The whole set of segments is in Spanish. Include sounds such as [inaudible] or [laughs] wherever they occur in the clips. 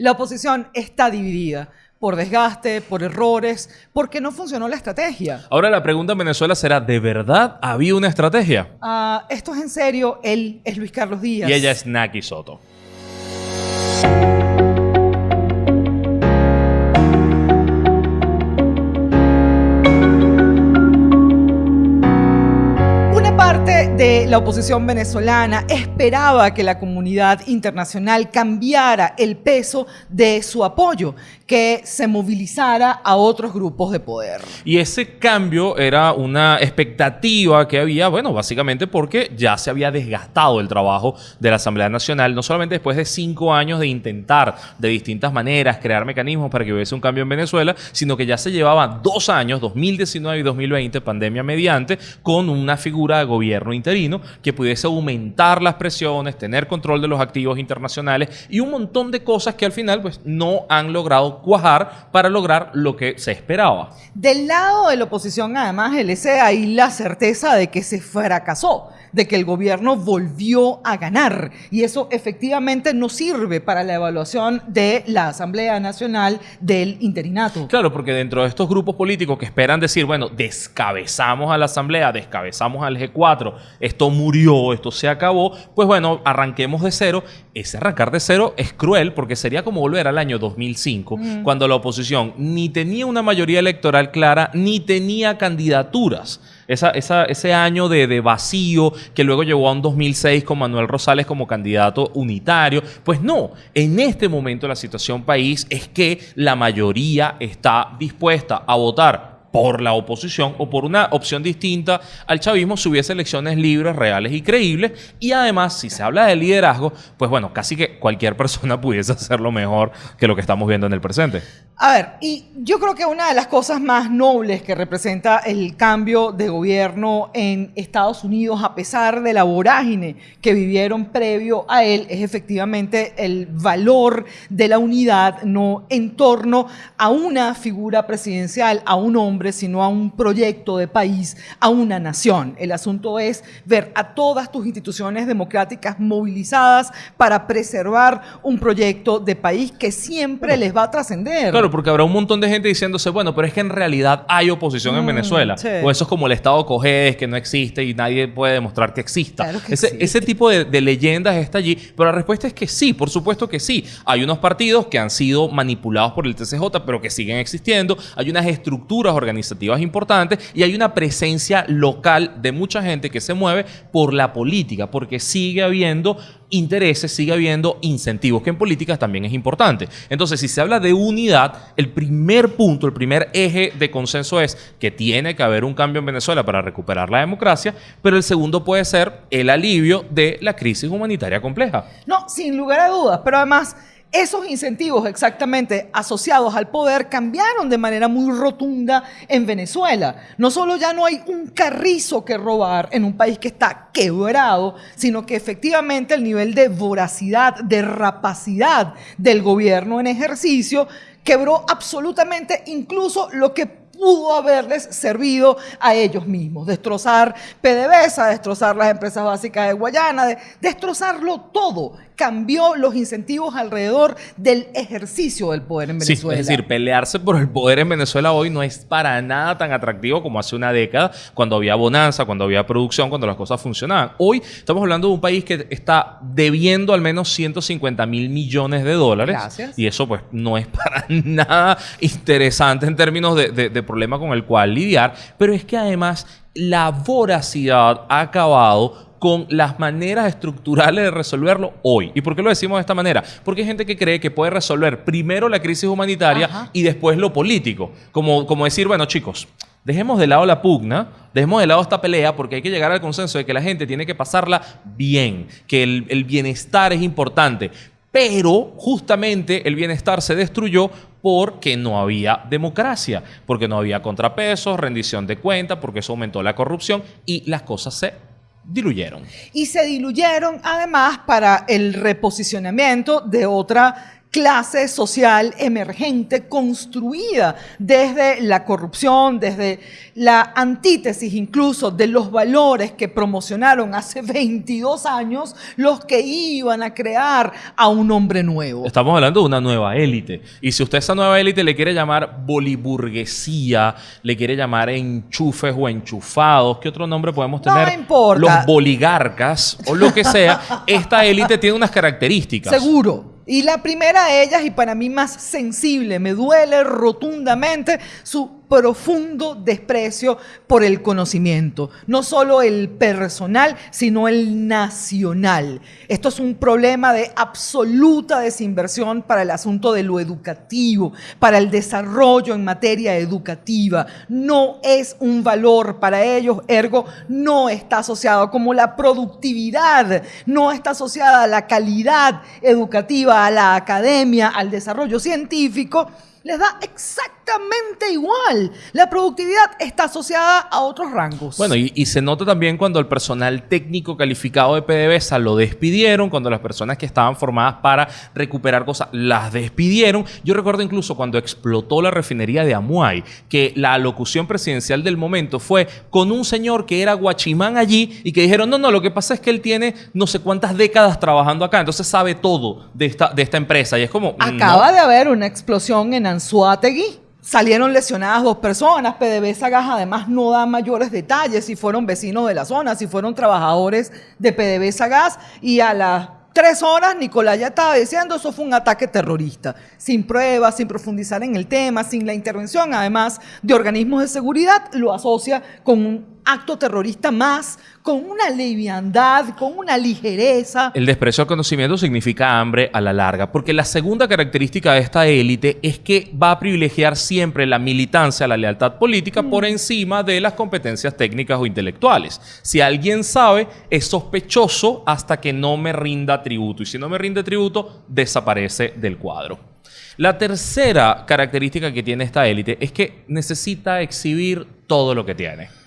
La oposición está dividida por desgaste, por errores, porque no funcionó la estrategia. Ahora la pregunta en Venezuela será, ¿de verdad había una estrategia? Ah, esto es en serio, él es Luis Carlos Díaz. Y ella es Naki Soto. La oposición venezolana esperaba que la comunidad internacional cambiara el peso de su apoyo, que se movilizara a otros grupos de poder. Y ese cambio era una expectativa que había, bueno, básicamente porque ya se había desgastado el trabajo de la Asamblea Nacional, no solamente después de cinco años de intentar de distintas maneras crear mecanismos para que hubiese un cambio en Venezuela, sino que ya se llevaba dos años, 2019 y 2020, pandemia mediante, con una figura de gobierno interno que pudiese aumentar las presiones, tener control de los activos internacionales y un montón de cosas que al final pues, no han logrado cuajar para lograr lo que se esperaba. Del lado de la oposición, además, el ese hay la certeza de que se fracasó de que el gobierno volvió a ganar. Y eso efectivamente no sirve para la evaluación de la Asamblea Nacional del interinato. Claro, porque dentro de estos grupos políticos que esperan decir, bueno, descabezamos a la Asamblea, descabezamos al G4, esto murió, esto se acabó, pues bueno, arranquemos de cero. Ese arrancar de cero es cruel porque sería como volver al año 2005, mm. Cuando la oposición ni tenía una mayoría electoral clara, ni tenía candidaturas. Ese año de, vacío que luego llegó a un 2006 con Manuel Rosales como candidato unitario. Pues no, en este momento la situación país es que la mayoría está dispuesta a votar por la oposición o por una opción distinta al chavismo si hubiese elecciones libres, reales y creíbles. Y además, si se habla de liderazgo, pues bueno, casi que cualquier [laughs] persona pudiese hacerlo mejor que lo que estamos viendo en el presente. A ver, y yo creo que una de las cosas más nobles que representa el cambio de gobierno en Estados Unidos, a pesar de la vorágine que vivieron previo a él, es efectivamente el valor de la unidad, no en torno a una figura presidencial, a un hombre sino a un proyecto de país, a una nación. El asunto es ver a todas tus instituciones democráticas movilizadas para preservar un proyecto de país que siempre les va a trascender. Claro, porque habrá un montón de gente diciéndose, bueno, pero es que en realidad hay oposición en mm, Venezuela. O eso es como el Estado Cogedes, que no existe y nadie puede demostrar que exista. ese, ese, tipo de, de leyendas está allí, pero la respuesta es que sí, por supuesto que sí. Hay unos partidos que han sido manipulados por el TCJ, pero que siguen existiendo. Hay unas estructuras organizadas organizativas importantes y hay una presencia local de mucha gente que se mueve por la política, porque sigue habiendo intereses, sigue habiendo incentivos, que en políticas también es importante. Entonces, si se habla de unidad, el primer punto, el primer eje de consenso es que tiene que haber un cambio en Venezuela para recuperar la democracia, pero el segundo puede ser el alivio de la crisis humanitaria compleja. No, sin lugar a dudas, pero además esos incentivos exactamente asociados al poder cambiaron de manera muy rotunda en Venezuela. No solo ya no hay un carrizo que robar en un país que está quebrado, sino que efectivamente el nivel de voracidad, de rapacidad del gobierno en ejercicio quebró absolutamente incluso lo que pudo haberles servido a ellos mismos. Destrozar PDVSA, destrozar las empresas básicas de Guayana, destrozarlo todo cambió los incentivos alrededor del ejercicio del poder en Venezuela. es decir, pelearse por el poder en Venezuela hoy no es para nada tan atractivo como hace una década, cuando había bonanza, cuando había producción, cuando las cosas funcionaban. Hoy estamos hablando de un país que está debiendo al menos 150 mil millones de dólares. Gracias. Y eso pues no es [laughs] para nada interesante en términos de, de problema con el cual lidiar, pero es que además la voracidad ha acabado con las maneras estructurales de resolverlo hoy. ¿Y por qué lo decimos de esta manera? Porque hay gente que cree que puede resolver primero la crisis humanitaria y después lo político. Como, como decir, bueno, chicos, dejemos de lado la pugna, dejemos de lado esta pelea porque hay que llegar al consenso de que la gente tiene que pasarla bien, que el, el bienestar es importante. Pero justamente el bienestar se destruyó porque no había democracia, porque no había contrapesos, rendición de cuentas, porque eso aumentó la corrupción y las cosas se diluyeron. Y se diluyeron además para el reposicionamiento de otra clase social emergente construida desde la corrupción, desde la antítesis incluso de los valores que promocionaron hace [laughs] 22 años los que iban a crear a un hombre nuevo. Estamos hablando de una nueva élite. Y si usted a esa nueva élite le quiere llamar boliburguesía, le quiere llamar enchufes o enchufados, ¿qué otro nombre podemos tener? No importa. Los boligarcas o lo que sea, [laughs] esta élite tiene unas características. Seguro. Y la primera de ellas, y para mí más sensible, me duele rotundamente su profundo desprecio por el conocimiento, no solo el personal, sino el nacional. Esto es un problema de absoluta desinversión para el asunto de lo educativo, para el desarrollo en materia educativa. No es un valor para ellos, ergo no está asociado como la productividad, no está asociada a la calidad educativa, a la academia, al desarrollo científico les da exactamente igual. La productividad está asociada a otros rangos. Bueno, y, se nota también cuando el personal técnico calificado de PDVSA lo despidieron, cuando las personas que estaban formadas para recuperar cosas las despidieron. Yo recuerdo incluso cuando explotó la refinería de Amuay, que la alocución presidencial del momento fue con un señor que era guachimán allí y que dijeron, no, no, lo que pasa es que él tiene no sé cuántas décadas trabajando acá, entonces sabe todo de esta, de esta empresa. Y es como... Acaba de haber una explosión en Anzuategui. Salieron lesionadas dos personas. PDVSA Gas además no da mayores detalles si fueron vecinos de la zona, si fueron trabajadores de PDVSA Gas. Y a las tres horas Nicolás ya estaba diciendo eso fue un ataque terrorista. Sin pruebas, sin profundizar en el tema, sin la intervención además de organismos de seguridad, lo asocia con un acto terrorista más con una liviandad, con una ligereza. El desprecio al conocimiento significa hambre a la larga, porque la segunda característica de esta élite es que va a privilegiar siempre la militancia, la lealtad política por mm. encima de las competencias técnicas o intelectuales. Si alguien sabe, es sospechoso hasta que no me rinda tributo, y si no me rinde tributo, desaparece del cuadro. La tercera característica que tiene esta élite es que necesita exhibir todo lo que tiene.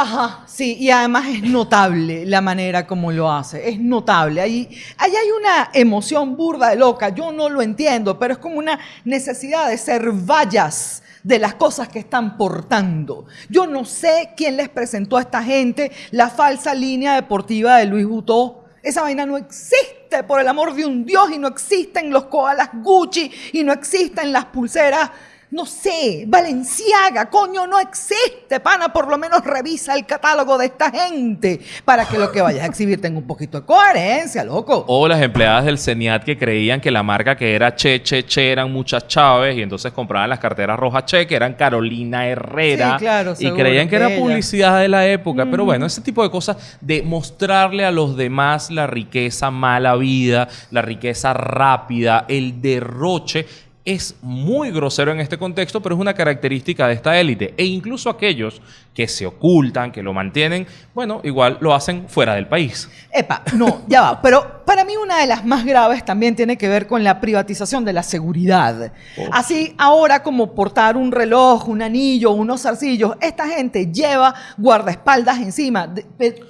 Ajá, sí, y además es notable la manera como lo hace, es notable. Ahí, ahí hay una emoción burda de loca, yo no lo entiendo, pero es como una necesidad de ser vallas de las cosas que están portando. Yo no sé quién les presentó a esta gente la falsa línea deportiva de Luis Butó. Esa vaina no existe, por el amor de un Dios, y no existen los koalas Gucci, y no existen las pulseras no sé, Valenciaga, coño, no existe, pana, por lo menos revisa el catálogo de esta gente para que lo que vayas a exhibir tenga un poquito de coherencia, loco. O las empleadas del CENIAT que creían que la marca que era Che, Che, Che eran muchas Chávez y entonces compraban las carteras rojas Che, que eran Carolina Herrera. Sí, claro, y creían que era publicidad de la época. Pero bueno, ese tipo de cosas de mostrarle a los demás la riqueza mala vida, la riqueza rápida, el derroche es muy grosero en este contexto, pero es una característica de esta élite. E incluso aquellos que se ocultan, que lo mantienen, bueno, igual lo hacen fuera del país. Epa, no, ya va. Pero para mí una de las más graves también tiene que ver con la privatización de la seguridad. Así, ahora como portar un reloj, un anillo, unos zarcillos, esta gente lleva guardaespaldas encima.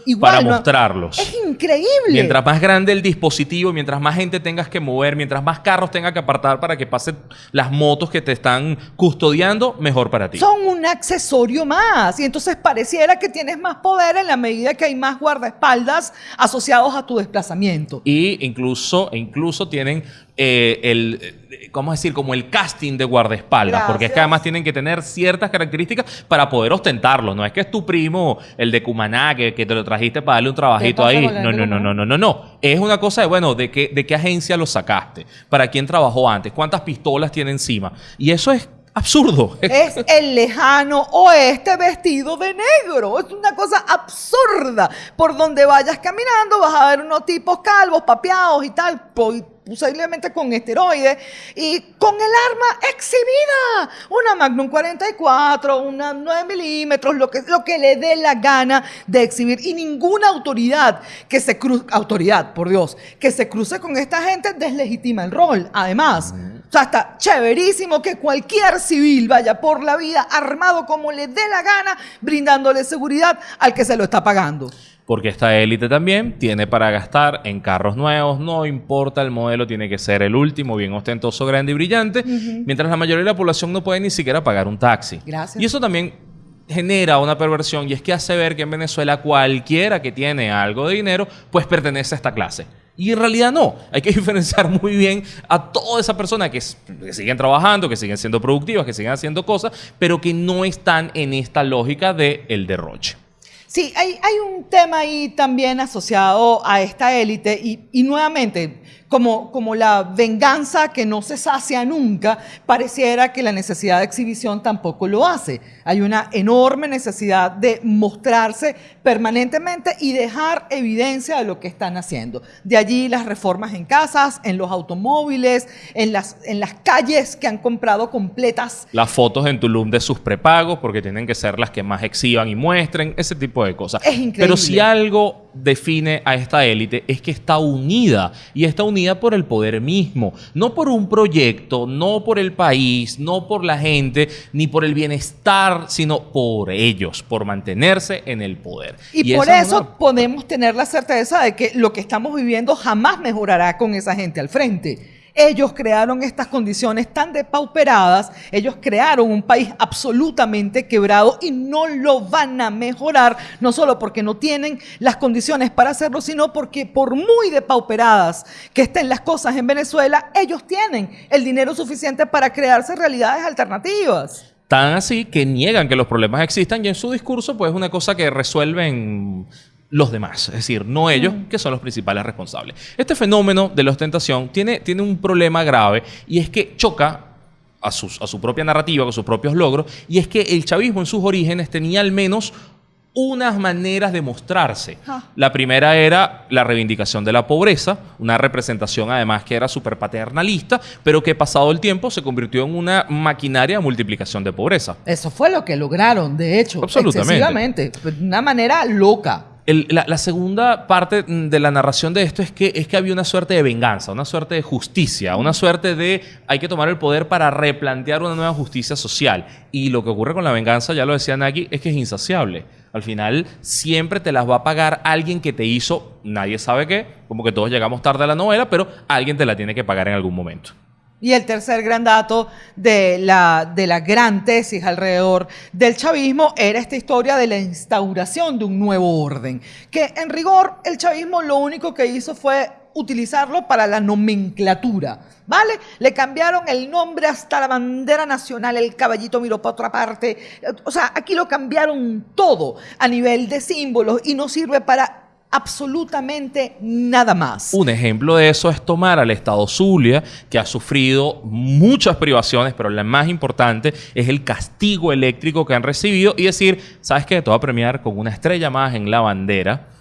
igual, Para mostrarlos. Es increíble. Mientras más grande el dispositivo, mientras más gente tengas que mover, mientras más carros tengas que apartar para que pasen las motos que te están custodiando, mejor para ti. Son un accesorio más. Y entonces pareciera que tienes más poder en la medida que hay más guardaespaldas asociados a tu desplazamiento. Y incluso, incluso tienen eh, el, eh, ¿cómo decir? Como el casting de guardaespaldas, porque es que además tienen que tener ciertas características para poder ostentarlo. No es que es tu primo, el de Cumaná, que, te lo trajiste para darle un trabajito ahí. No, no, no, no, no, no, no. Es una cosa de, bueno, de qué, de qué agencia lo sacaste, para quién trabajó antes, cuántas pistolas tiene encima. Y eso es absurdo. Es el lejano oeste vestido de negro. Es una cosa absurda. Por donde vayas caminando vas a ver unos tipos calvos, papeados y tal posiblemente con esteroides, y con el arma exhibida, una Magnum 44, una 9 milímetros, lo que, lo que le dé la gana de exhibir, y ninguna autoridad que se cruce, autoridad, por Dios, que se cruce con esta gente deslegitima el rol, además. O sea, está chéverísimo que cualquier civil vaya por la vida armado como le dé la gana, brindándole seguridad al que se lo está pagando. Porque esta élite también tiene para gastar en carros nuevos, no importa el modelo, tiene que ser el último, bien ostentoso, grande y brillante, mientras la mayoría de la población no puede ni siquiera pagar un taxi. Gracias. Y eso también genera una perversión y es que hace ver que en Venezuela cualquiera que tiene algo de dinero pues pertenece a esta clase. Y en realidad no. Hay que [laughs] diferenciar muy bien a toda esa persona que, siguen trabajando, que siguen siendo productivas, que siguen haciendo cosas, pero que no están en esta lógica del el derroche. Sí, hay, hay, un tema ahí también asociado a esta élite y nuevamente como, como la venganza que no se sacia nunca, pareciera que la necesidad de exhibición tampoco lo hace. Hay una enorme necesidad de mostrarse permanentemente y dejar evidencia de lo que están haciendo. De allí las reformas en casas, en los automóviles, en las, en las calles que han comprado completas. Las fotos en Tulum de sus prepagos, porque tienen que ser las que más exhiban y muestren, ese tipo de cosas. Es increíble. Pero si algo define a esta élite es que está unida y está unida por el poder mismo, no por un proyecto, no por el país, no por la gente, ni por el bienestar, sino por ellos, por mantenerse en el poder. Y, y por eso una... podemos tener la certeza de que lo que estamos viviendo jamás mejorará con esa gente al frente. Ellos crearon estas condiciones tan depauperadas, ellos crearon un país absolutamente quebrado y no lo van a mejorar, no solo porque no tienen las condiciones para hacerlo, sino porque por muy depauperadas que estén las cosas en Venezuela, ellos tienen el dinero suficiente para crearse realidades alternativas. Tan así que niegan que los problemas existan y en su discurso pues es una cosa que resuelven los demás, es decir, no ellos, que son los principales responsables. Este fenómeno de la ostentación tiene, tiene un problema grave y es que choca a, sus, a su propia narrativa, con sus propios logros, y es que el chavismo en sus orígenes tenía al menos unas maneras de mostrarse. La primera era la reivindicación de la pobreza, una representación además que era súper paternalista, pero que pasado el tiempo se convirtió en una maquinaria de multiplicación de pobreza. Eso fue lo que lograron, de hecho, Absolutamente. excesivamente, de una manera loca. La, segunda parte de la narración de esto es que, es que había una suerte de venganza, una suerte de justicia, una suerte de hay que tomar el poder para replantear una nueva justicia social. Y lo que ocurre con la venganza, ya lo decía Naki, es que es insaciable. Al final siempre te las va a pagar alguien que te hizo, nadie sabe qué, como que todos llegamos tarde a la novela, pero alguien te la tiene que pagar en algún momento. Y el tercer gran dato de la, de gran tesis alrededor del chavismo era esta historia de la instauración de un nuevo orden, que en rigor el chavismo lo único que hizo fue utilizarlo para la nomenclatura, ¿vale? Le cambiaron el nombre hasta la bandera nacional, el caballito miró para otra parte, o sea, aquí lo cambiaron todo a nivel de símbolos y no sirve para absolutamente nada más. Un ejemplo de eso es tomar al Estado Zulia, que ha sufrido muchas privaciones, pero la más importante es el castigo eléctrico que han recibido y decir, ¿sabes qué? Te voy a premiar con una estrella más en la bandera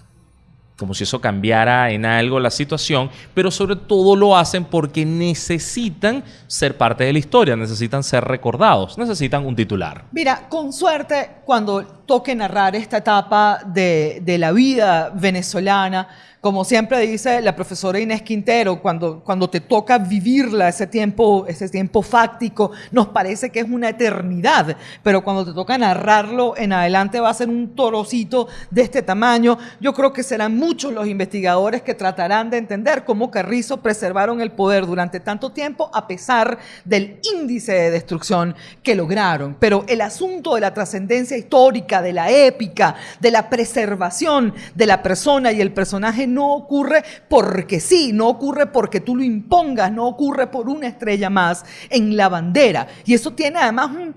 como si eso cambiara en algo la situación, pero sobre todo lo hacen porque necesitan ser parte de la historia, necesitan ser recordados, necesitan un titular. Mira, con suerte, cuando toque narrar esta etapa de, de la vida venezolana, como siempre dice la profesora Inés Quintero, cuando, cuando te toca vivirla, ese tiempo, ese tiempo fáctico, nos parece que es una eternidad, pero cuando te toca narrarlo en adelante va a ser un torocito de este tamaño. Yo creo que serán muchos los investigadores que tratarán de entender cómo Carrizo preservaron el poder durante tanto tiempo a pesar del índice de destrucción que lograron. Pero el asunto de la trascendencia histórica, de la épica, de la preservación de la persona y el personaje no ocurre porque sí, no ocurre porque tú lo impongas, no ocurre por una estrella más en la bandera. Y eso tiene además un,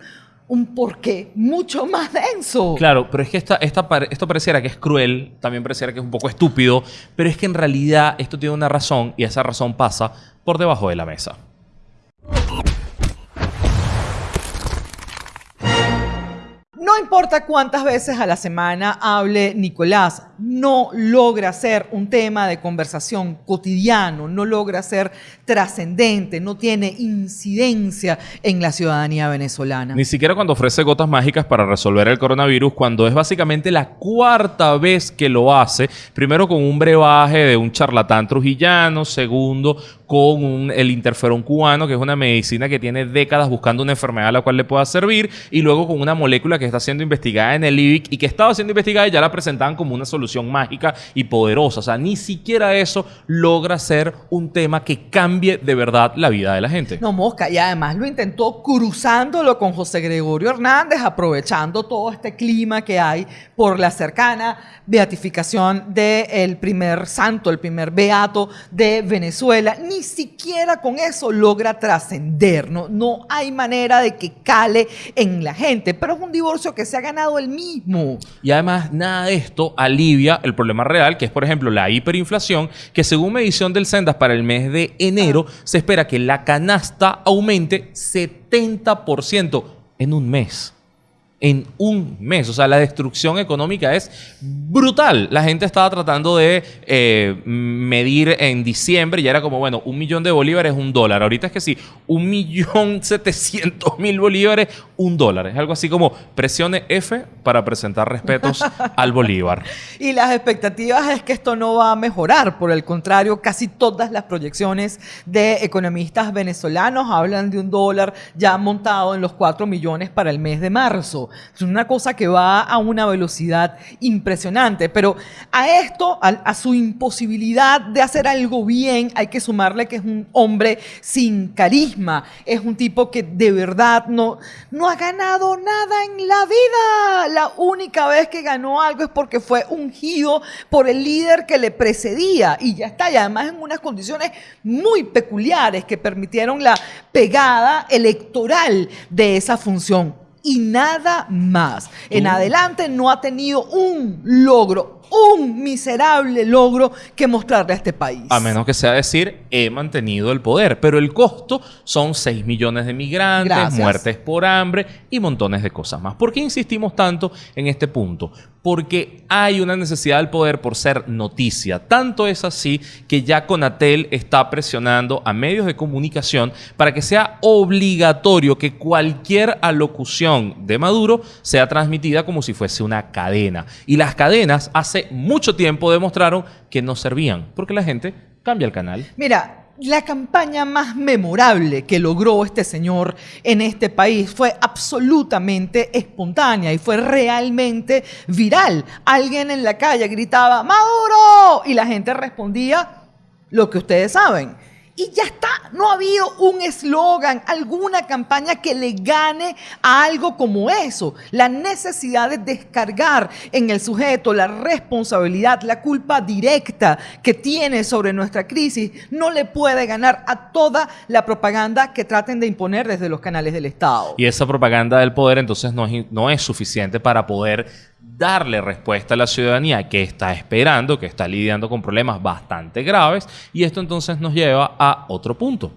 un porqué mucho [laughs] más denso. Claro, pero es que esta, esta, esto pareciera que es cruel, también pareciera que es un poco estúpido, pero es que en realidad esto tiene una razón y esa razón pasa por debajo de la mesa. No importa cuántas veces a la semana hable Nicolás, no logra ser un tema de conversación cotidiano, no logra ser trascendente, no tiene incidencia en la ciudadanía venezolana. Ni siquiera cuando ofrece gotas mágicas para resolver el coronavirus, cuando es básicamente la cuarta vez que lo hace, primero con un brebaje de un charlatán trujillano, segundo con un, el interferón cubano, que es una medicina que tiene décadas buscando una enfermedad a la cual le pueda servir, y luego con una molécula que está siendo investigada en el IBIC y que estaba siendo investigada y ya la presentaban como una solución mágica y poderosa. O sea, ni siquiera eso logra ser un tema que cambie de verdad la vida de la gente. No, Mosca, y además lo intentó cruzándolo con José Gregorio Hernández, aprovechando todo este clima que hay por la cercana beatificación del primer santo, el primer beato de Venezuela. Ni siquiera con eso logra trascender, ¿no? no hay manera de que cale en la gente, pero es un divorcio que se ha ganado el mismo. Y además, nada de esto alivia el problema real, que es, por ejemplo, la hiperinflación, que según medición del Sendas para el mes de enero, se espera que la canasta aumente 70% en un mes en un mes. O sea, la destrucción económica es brutal. La gente estaba tratando de eh, medir en diciembre y era como, bueno, un millón de bolívares, un dólar. Ahorita es que sí, un millón [laughs] setecientos mil bolívares, un dólar. Es algo así como presione F para presentar respetos [laughs] al bolívar. Y las expectativas es que esto no va a mejorar. Por el contrario, casi todas las proyecciones de economistas venezolanos hablan de un dólar ya montado en los 4 millones para el mes de marzo. Es una cosa que va a una velocidad impresionante. Pero a esto, a, su imposibilidad de hacer algo bien, hay que sumarle que es un hombre sin carisma. Es un tipo que de verdad no, no ha ganado nada en la vida. La única vez que ganó algo es porque fue ungido por el líder que le precedía. Y ya está. Y además en unas condiciones muy peculiares que permitieron la pegada electoral de esa función y nada más. En adelante no ha tenido un logro un miserable logro que mostrarle a este país. A menos que sea decir, he mantenido el poder, pero el costo son 6 millones de migrantes, muertes por hambre y montones de cosas más. ¿Por qué insistimos tanto en este punto? Porque hay una necesidad del poder por ser noticia. Tanto es así que ya Conatel está presionando a medios de comunicación para que sea obligatorio que cualquier alocución de Maduro sea transmitida como si fuese una cadena. Y las cadenas mucho tiempo demostraron que no servían, porque la gente cambia el canal. Mira, la campaña más memorable que logró este señor en este país fue absolutamente espontánea y fue realmente viral. Alguien en la calle gritaba, Maduro, y la gente respondía lo que ustedes saben y ya está. No ha habido un eslogan, alguna campaña que le gane a algo como eso. La necesidad de descargar en el sujeto la responsabilidad, la culpa directa que tiene sobre nuestra crisis, no le puede ganar a toda la propaganda que traten de imponer desde los canales del Estado. Y esa propaganda del poder entonces no es, no es suficiente para poder darle respuesta a la ciudadanía que está esperando, que está lidiando con problemas bastante graves, y esto entonces nos lleva a otro punto.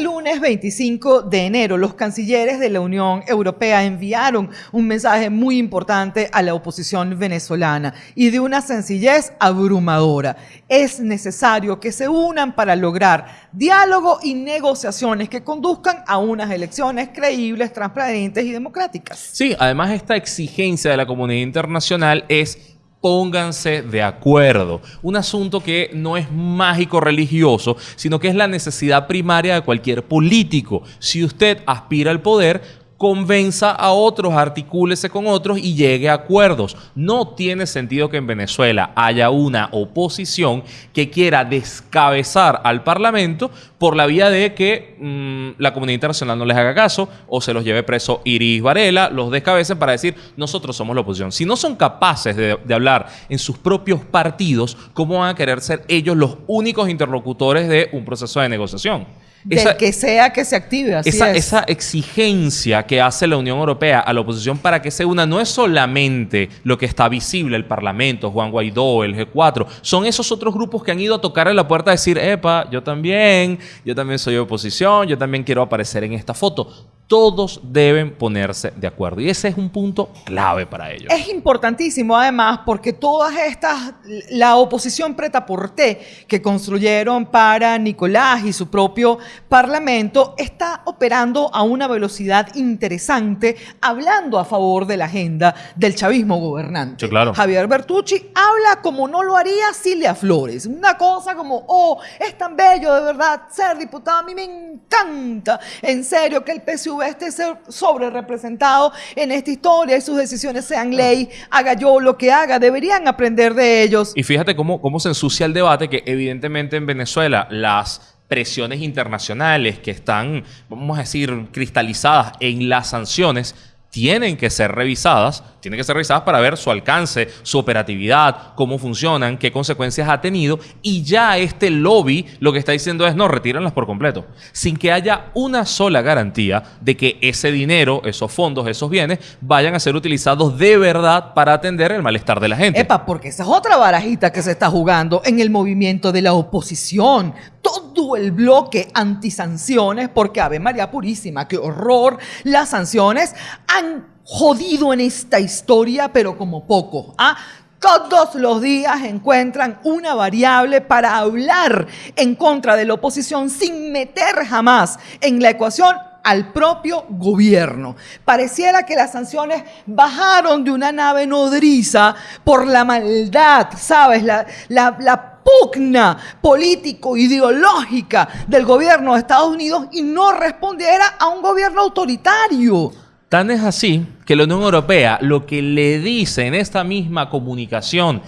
Este lunes 25 de enero, los cancilleres de la Unión Europea enviaron un mensaje muy importante a la oposición venezolana y de una sencillez abrumadora. Es necesario que se unan para lograr diálogo y negociaciones que conduzcan a unas elecciones creíbles, transparentes y democráticas. Sí, además esta exigencia de la comunidad internacional es pónganse de acuerdo. Un asunto que no es mágico religioso, sino que es la necesidad primaria de cualquier político. Si usted aspira al poder, convenza a otros, articúlese con otros y llegue a acuerdos. No tiene sentido que en Venezuela haya una oposición que quiera descabezar al Parlamento por la vía de que mm, la comunidad internacional no les haga caso o se los lleve preso Iris Varela, los descabecen para decir nosotros somos la oposición. Si no son capaces de, hablar en sus propios partidos, ¿cómo van a querer ser ellos los únicos interlocutores de un proceso de negociación? Del que sea que se active. Así esa, es. esa exigencia que hace la Unión Europea a la oposición para que se una no es solamente lo que está visible, el Parlamento, Juan Guaidó, el G4, son esos otros grupos que han ido a tocar en la puerta a decir, epa, yo también, yo también soy oposición, yo también quiero aparecer en esta foto todos deben ponerse de acuerdo. Y ese es un punto clave para ellos. Es importantísimo además porque todas estas, la oposición preta por té que construyeron para Nicolás y su propio parlamento está operando a una velocidad interesante, hablando a favor de la agenda del chavismo gobernante. Sí, claro. Javier Bertucci habla como no lo haría Silvia Flores. Una cosa como, oh, es tan bello de verdad ser diputado, a mí me encanta. En serio que el PSV esté sobre representado en esta historia y sus decisiones sean ley, haga yo lo que haga, deberían aprender de ellos. Y fíjate cómo, cómo se ensucia el debate, que evidentemente en Venezuela las presiones internacionales que están, vamos a decir, cristalizadas en las sanciones, tienen que ser revisadas, tienen que ser revisadas para ver su alcance, su operatividad, cómo funcionan, qué consecuencias ha tenido y ya este lobby lo que está diciendo es no, retírenlas por completo, sin que haya una sola garantía de que ese dinero, esos fondos, esos bienes vayan a ser utilizados de verdad para atender el malestar de la gente. Epa, porque esa es otra barajita que se está jugando en el movimiento de la oposición. Todo el bloque antisanciones, porque Ave María Purísima, qué horror, las sanciones han jodido en esta historia, pero como poco. ¿ah? Todos los días encuentran una variable para hablar en contra de la oposición sin meter jamás en la ecuación al propio gobierno. Pareciera que las sanciones bajaron de una nave nodriza por la maldad, ¿sabes? La, la, la pugna político-ideológica del gobierno de Estados Unidos y no respondiera a un gobierno autoritario. Tan es así que la Unión Europea lo que le dice en esta misma comunicación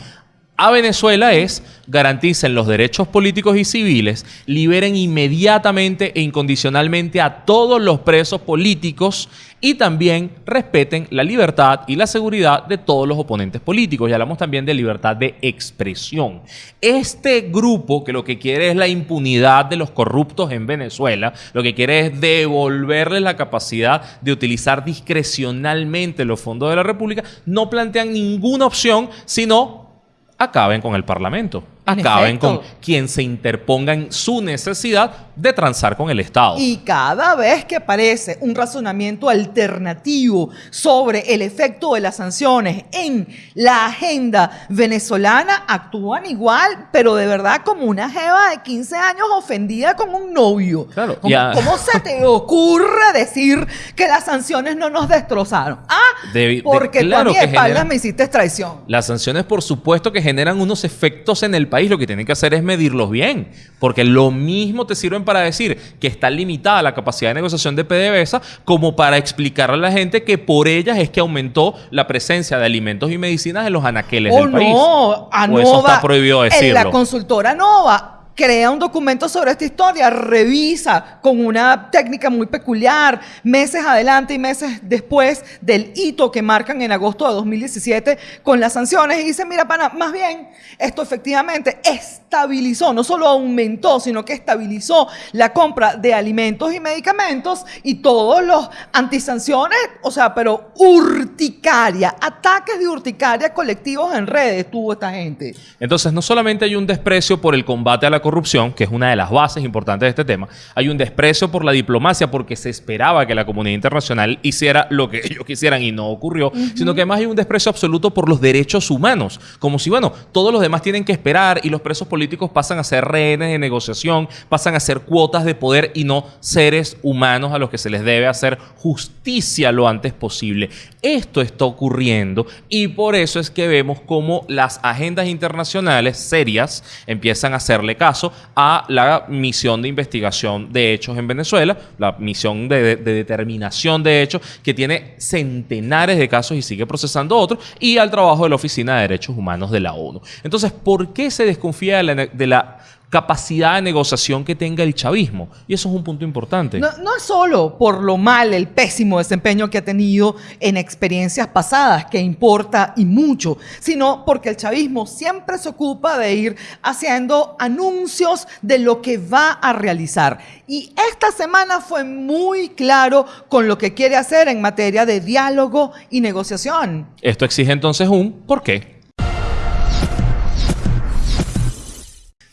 a Venezuela es garanticen los derechos políticos y civiles, liberen inmediatamente e incondicionalmente a todos los presos políticos y también respeten la libertad y la seguridad de todos los oponentes políticos. Y hablamos también de libertad de expresión. Este grupo que lo que quiere es la impunidad de los corruptos en Venezuela, lo que quiere es devolverles la capacidad de utilizar discrecionalmente los fondos de la República, no plantean ninguna opción sino acaben con el Parlamento acaben con quien se interponga en su necesidad de transar con el Estado. Y cada vez que aparece un razonamiento alternativo sobre el efecto de las sanciones en la agenda venezolana, actúan igual, pero de verdad como una jeva de 15 años ofendida con un novio. Claro. ¿Cómo, se te ocurre decir que las sanciones no nos destrozaron? Ah, porque claro tú a mi espaldas me hiciste traición. Las sanciones, por supuesto, que generan unos efectos en el país, lo que tienen que hacer es medirlos bien, porque lo mismo te sirven para decir que está limitada la capacidad de negociación de PDVSA como para explicarle a la gente que por ellas es que aumentó la presencia de alimentos y medicinas en los anaqueles del país. No, a o eso está prohibido decirlo. En la consultora Nova crea un documento sobre esta historia, revisa con una técnica muy peculiar, meses adelante y meses después del hito que marcan en agosto de 2017 con las sanciones y dice, mira, pana, más bien esto efectivamente estabilizó, no solo aumentó, sino que estabilizó la compra de alimentos y medicamentos y todos los antisanciones, o sea, pero urticaria, ataques de urticaria colectivos en redes tuvo esta gente. Entonces, no solamente hay un desprecio por el combate a la corrupción, que es una de las bases importantes de este tema, hay un desprecio por la diplomacia porque se esperaba que la comunidad internacional hiciera lo que [laughs] ellos quisieran y no ocurrió, sino que además hay un desprecio absoluto por los derechos humanos, como si, bueno, todos los demás tienen que esperar y los presos políticos pasan a ser rehenes de negociación, pasan a ser cuotas de poder y no seres humanos a los que se les debe hacer justicia lo antes posible. Esto está ocurriendo y por eso es que vemos cómo las agendas internacionales serias empiezan a hacerle caso a la misión de investigación de hechos en Venezuela, la misión de, determinación de hechos, que tiene centenares de casos y sigue procesando otros, y al trabajo de la Oficina de Derechos Humanos de la ONU. Entonces, ¿por qué se desconfía de la capacidad de negociación que tenga el chavismo. Y eso es un punto importante. No, no, es solo por lo mal, el pésimo desempeño que ha tenido en experiencias pasadas, que importa y mucho, sino porque el chavismo siempre se ocupa de ir haciendo anuncios de lo que va a realizar. Y esta semana fue muy claro con lo que quiere hacer en materia de diálogo y negociación. Esto exige entonces un ¿por qué?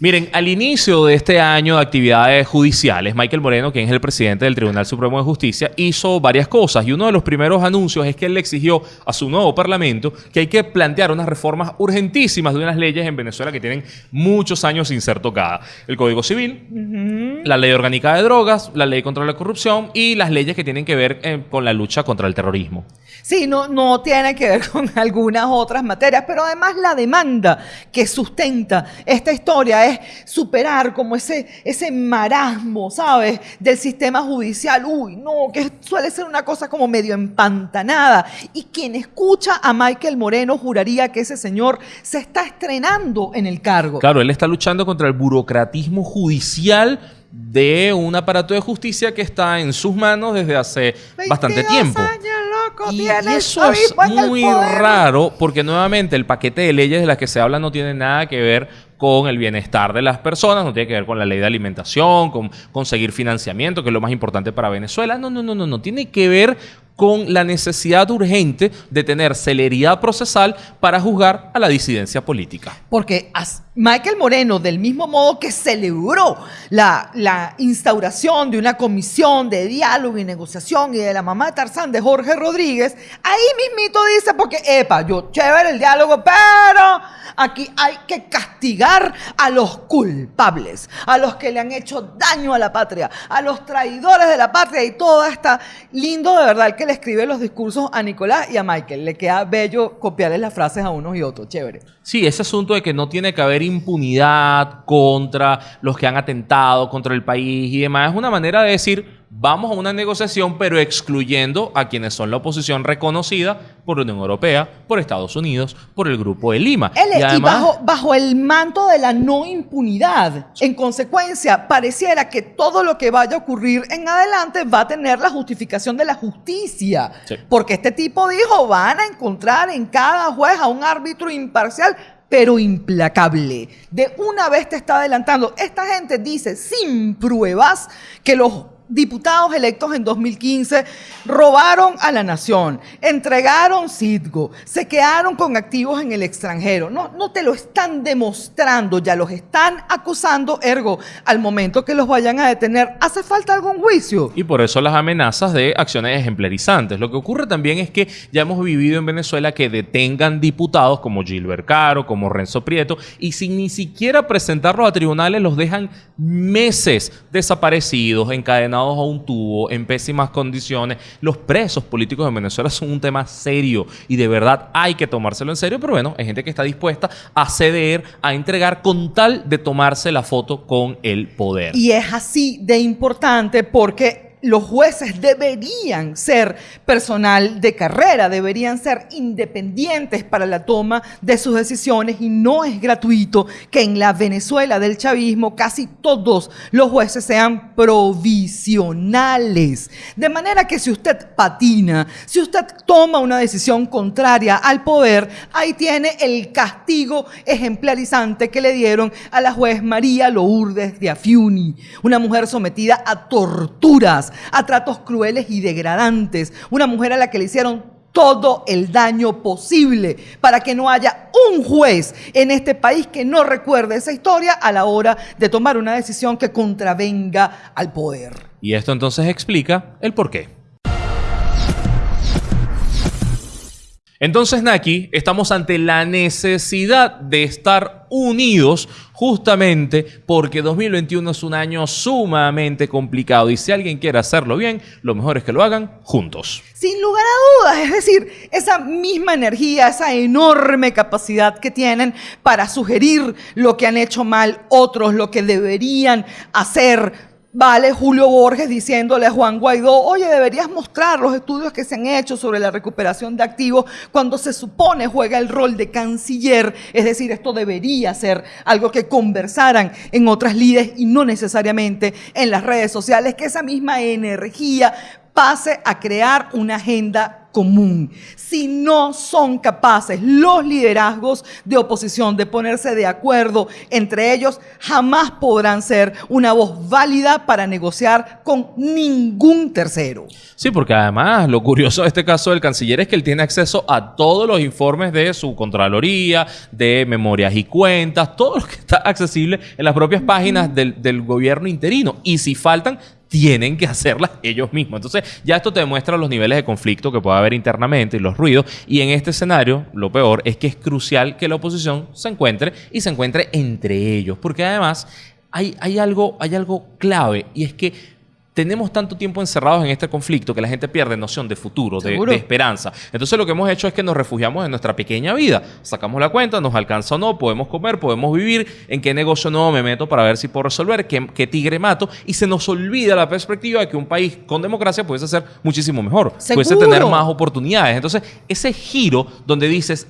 Miren, al inicio de este año de actividades judiciales, Michael Moreno, quien es el presidente del Tribunal Supremo de Justicia, hizo varias cosas y uno de los primeros anuncios es que él le exigió a su nuevo parlamento que hay que plantear unas reformas urgentísimas de unas leyes en Venezuela que tienen muchos años sin ser tocadas. El Código Civil, la Ley Orgánica de Drogas, la Ley contra la Corrupción y las leyes que tienen que ver eh, con la lucha contra el terrorismo. Sí, no, no tiene que ver [laughs] con algunas otras materias, pero además la demanda que sustenta esta historia es superar como ese, ese marasmo, ¿sabes? Del sistema judicial. Uy, no, que suele ser una cosa como medio empantanada. Y quien escucha a Michael Moreno juraría que ese señor se está estrenando en el cargo. Claro, él está luchando contra el burocratismo judicial de un aparato de justicia que está en sus manos desde hace bastante 22 tiempo. años, loco, Y, eso es muy raro porque nuevamente el paquete de leyes de las que se habla no tiene nada que ver con el bienestar de las personas, no tiene que ver con la ley de alimentación, con conseguir financiamiento, que es lo más importante para Venezuela. No, no, no, no, no. Tiene que ver con la necesidad urgente de tener celeridad procesal para juzgar a la disidencia política. Porque Michael Moreno, del mismo modo que celebró la, la instauración de una comisión de diálogo y negociación y de la mamá de Tarzán de Jorge Rodríguez, ahí mismito dice, porque, epa, yo chévere el diálogo, pero aquí hay que castigar a los culpables, a los que le han hecho daño a la patria, a los traidores de la patria y todo está lindo de verdad el que escribe los discursos a Nicolás y a Michael. Le queda bello copiarles las frases a unos y otros, chévere. Sí, ese asunto de que no tiene que haber impunidad contra los que han atentado contra el país y demás es una manera de decir, vamos a una negociación, pero excluyendo a quienes son la oposición reconocida por la Unión Europea, por Estados Unidos, por el Grupo de Lima. Él- y además- bajo, bajo el manto de la no impunidad, en consecuencia, pareciera que todo lo que vaya a ocurrir en adelante va a tener la justificación de la justicia. Sí. Porque este tipo dijo, van a encontrar en cada juez a un árbitro imparcial pero implacable. De una vez te está adelantando. Esta gente dice sin pruebas que los diputados electos en 2015 robaron a la nación, entregaron Citgo, se quedaron con activos en el extranjero. No, no te lo están demostrando, ya los están acusando, ergo, al momento que los vayan a detener, ¿hace falta algún juicio? Y por eso las amenazas de acciones ejemplarizantes. Lo que ocurre también es que ya hemos vivido en Venezuela que detengan diputados como Gilbert Caro, como Renzo Prieto, y sin ni siquiera presentarlos a tribunales los dejan meses desaparecidos, encadenados a un tubo, en pésimas condiciones. Los presos políticos en Venezuela son un tema serio y de verdad hay que tomárselo en serio, pero bueno, hay gente que está dispuesta a ceder, a entregar con tal de tomarse la foto con el poder. Y es así de importante porque los jueces deberían ser personal de carrera, deberían ser independientes para la toma de sus decisiones y no es gratuito que en la Venezuela del chavismo casi todos los jueces sean provisionales. De manera que si usted patina, si usted toma una decisión contraria al poder, ahí tiene el castigo ejemplarizante que le dieron a la juez María Lourdes de Afiuni, una mujer sometida a torturas, a tratos crueles y degradantes, una mujer a la que le hicieron todo el daño posible para que no haya un juez en este país que no recuerde esa historia a la hora de tomar una decisión que contravenga al poder. Y esto entonces explica el por Entonces, Naki, estamos ante la necesidad de estar unidos justamente porque 2021 es un año sumamente complicado y si alguien quiere hacerlo bien, lo mejor es que lo hagan juntos. Sin lugar a dudas, es decir, esa misma energía, esa enorme capacidad que tienen para sugerir lo que han hecho mal otros, lo que deberían hacer. Vale Julio Borges diciéndole a Juan Guaidó, oye, deberías mostrar los estudios que se han hecho sobre la recuperación de activos cuando se supone juega el rol de canciller. Es decir, esto debería ser algo que conversaran en otras lides y no necesariamente en las redes sociales, que esa misma energía pase a crear una agenda común. Si no son capaces los liderazgos de oposición de ponerse de acuerdo entre ellos, jamás podrán ser una voz válida para negociar con ningún tercero. Sí, porque además lo curioso de este caso del canciller es que él tiene acceso a todos los informes de su Contraloría, de memorias y cuentas, todo lo que está accesible en las propias páginas del, del gobierno interino. Y si faltan, tienen que hacerlas ellos mismos. Entonces, ya esto te demuestra los niveles de conflicto que puede haber internamente y los ruidos. Y en este escenario, lo peor es que es crucial que la oposición se encuentre y se encuentre entre ellos. Porque además hay, hay, algo, hay algo clave y es que tenemos tanto tiempo encerrados en este conflicto que la gente pierde noción de futuro, de, de, esperanza. Entonces lo que hemos hecho es que nos refugiamos en nuestra pequeña vida. Sacamos la cuenta, nos alcanza o no, podemos comer, podemos vivir, en qué negocio nuevo me meto para ver si puedo resolver, qué, qué tigre mato. Y se nos olvida la perspectiva de que un país con democracia pudiese ser muchísimo mejor, ¿Seguro? pudiese tener más oportunidades. Entonces ese giro donde dices,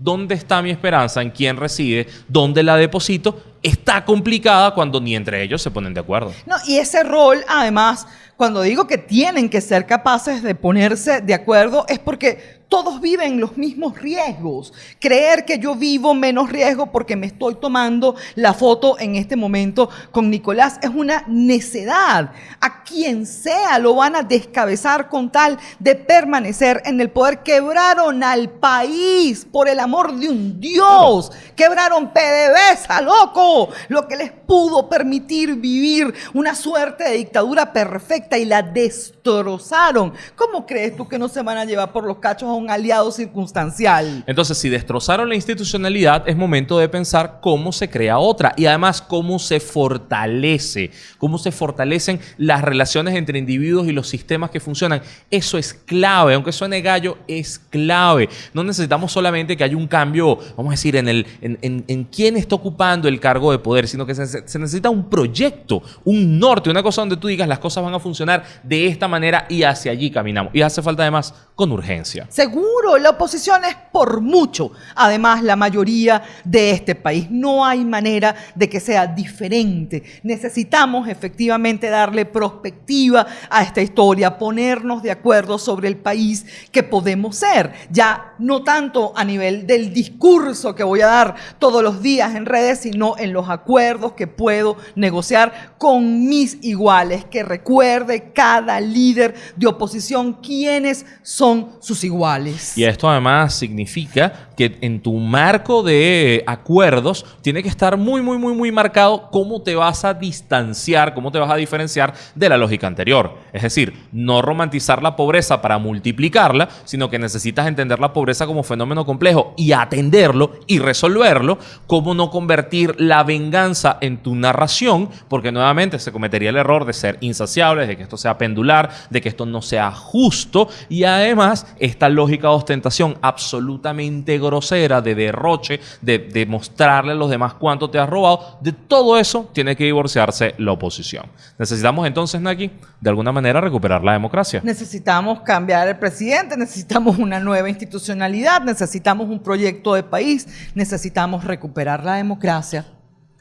¿dónde está mi esperanza? ¿En quién reside? ¿Dónde la deposito? Está complicada cuando ni entre ellos se ponen de acuerdo. No, y ese rol, además, cuando digo que tienen que ser capaces de ponerse de acuerdo, es porque todos viven los mismos riesgos. Creer que yo vivo menos riesgo porque me estoy tomando la foto en este momento con Nicolás es una necedad. A quien sea lo van a descabezar con tal de permanecer en el poder. Quebraron al país por el amor de un Dios. Quebraron PDVSA, loco. Lo que les pudo permitir vivir una suerte de dictadura perfecta y la destrozaron. ¿Cómo crees tú que no se van a llevar por los cachos a un aliado circunstancial? Entonces, si destrozaron la institucionalidad, es momento de pensar cómo se crea otra y además cómo se fortalece, cómo se fortalecen las relaciones entre individuos y los sistemas que funcionan. Eso es clave, aunque suene gallo, es clave. No necesitamos solamente que haya un cambio, vamos a decir, en, el, en, en, en quién está ocupando el cargo de poder, sino que se, se necesita un proyecto, un norte, una cosa donde tú digas las cosas van a funcionar de esta manera y hacia allí caminamos. Y hace falta además con urgencia. Seguro, la oposición es por mucho, además la mayoría de este país. No hay manera de que sea diferente. Necesitamos efectivamente darle perspectiva a esta historia, ponernos de acuerdo sobre el país que podemos ser. Ya no tanto a nivel del discurso que voy a dar todos los días en redes, sino en los acuerdos que puedo negociar con mis iguales, que recuerde cada líder de oposición quiénes son sus iguales. Y esto además significa que en tu marco de acuerdos tiene que estar muy, muy, muy, muy marcado cómo te vas a distanciar, cómo te vas a diferenciar de la lógica anterior. Es decir, no romantizar la pobreza para multiplicarla, sino que necesitas entender la pobreza como fenómeno complejo y atenderlo y resolverlo, cómo no convertir la venganza en tu narración, porque nuevamente se cometería el error de ser insaciable, de que esto sea pendular, de que esto no sea justo y además esta lógica de ostentación absolutamente grosera, de derroche, de, de mostrarle a los demás cuánto te has robado, de todo eso tiene que divorciarse la oposición. Necesitamos entonces, Naki, de alguna manera recuperar la democracia. Necesitamos cambiar el presidente, necesitamos una nueva institucionalidad, necesitamos un proyecto de país, necesitamos recuperar la democracia.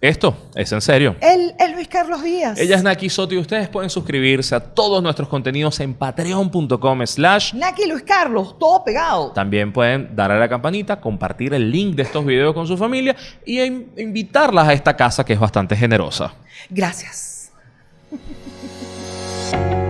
Esto es en serio. Él es Luis Carlos Díaz. Ella es Naki Soto y ustedes pueden suscribirse a todos nuestros contenidos en patreon.com slash Naki Luis Carlos, todo pegado. También pueden darle a la campanita, compartir el link de estos videos con su familia y in- invitarlas a esta casa que es bastante generosa. Gracias. [laughs]